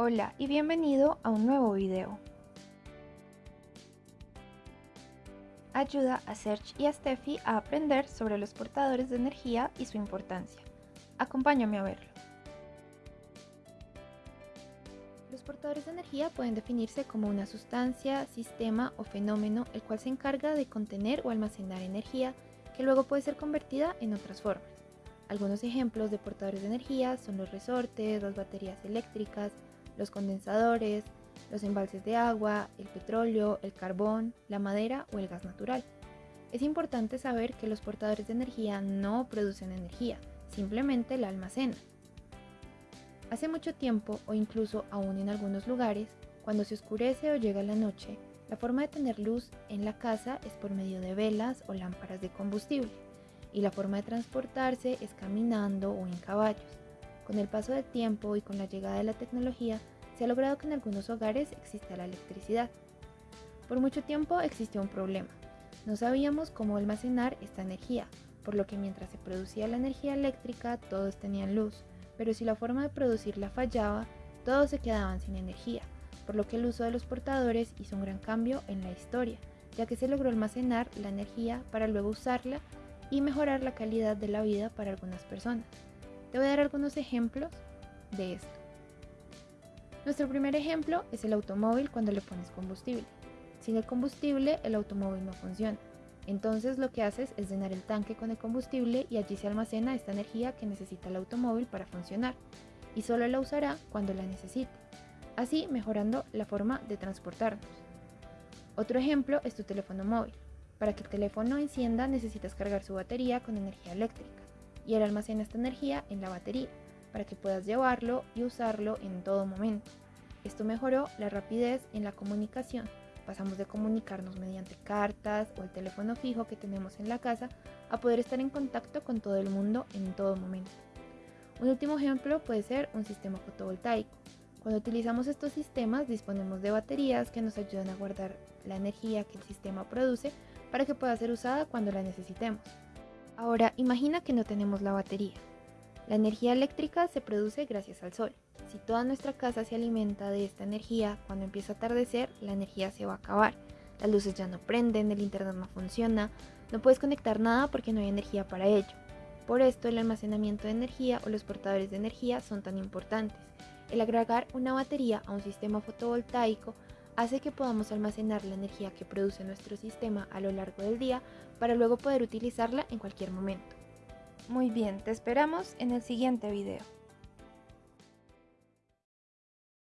Hola y bienvenido a un nuevo video. Ayuda a Serge y a Steffi a aprender sobre los portadores de energía y su importancia. Acompáñame a verlo. Los portadores de energía pueden definirse como una sustancia, sistema o fenómeno el cual se encarga de contener o almacenar energía que luego puede ser convertida en otras formas. Algunos ejemplos de portadores de energía son los resortes, las baterías eléctricas, los condensadores, los embalses de agua, el petróleo, el carbón, la madera o el gas natural. Es importante saber que los portadores de energía no producen energía, simplemente la almacenan. Hace mucho tiempo, o incluso aún en algunos lugares, cuando se oscurece o llega la noche, la forma de tener luz en la casa es por medio de velas o lámparas de combustible, y la forma de transportarse es caminando o en caballos. Con el paso del tiempo y con la llegada de la tecnología, se ha logrado que en algunos hogares exista la electricidad. Por mucho tiempo existió un problema. No sabíamos cómo almacenar esta energía, por lo que mientras se producía la energía eléctrica todos tenían luz, pero si la forma de producirla fallaba, todos se quedaban sin energía, por lo que el uso de los portadores hizo un gran cambio en la historia, ya que se logró almacenar la energía para luego usarla y mejorar la calidad de la vida para algunas personas. Te voy a dar algunos ejemplos de esto. Nuestro primer ejemplo es el automóvil cuando le pones combustible. Sin el combustible el automóvil no funciona. Entonces lo que haces es llenar el tanque con el combustible y allí se almacena esta energía que necesita el automóvil para funcionar y solo la usará cuando la necesite, así mejorando la forma de transportarnos. Otro ejemplo es tu teléfono móvil. Para que el teléfono encienda necesitas cargar su batería con energía eléctrica y él almacena esta energía en la batería para que puedas llevarlo y usarlo en todo momento. Esto mejoró la rapidez en la comunicación. Pasamos de comunicarnos mediante cartas o el teléfono fijo que tenemos en la casa a poder estar en contacto con todo el mundo en todo momento. Un último ejemplo puede ser un sistema fotovoltaico. Cuando utilizamos estos sistemas disponemos de baterías que nos ayudan a guardar la energía que el sistema produce para que pueda ser usada cuando la necesitemos. Ahora imagina que no tenemos la batería. La energía eléctrica se produce gracias al sol. Si toda nuestra casa se alimenta de esta energía, cuando empieza a atardecer, la energía se va a acabar. Las luces ya no prenden, el internet no funciona, no puedes conectar nada porque no hay energía para ello. Por esto el almacenamiento de energía o los portadores de energía son tan importantes. El agregar una batería a un sistema fotovoltaico hace que podamos almacenar la energía que produce nuestro sistema a lo largo del día para luego poder utilizarla en cualquier momento. Muy bien, te esperamos en el siguiente video.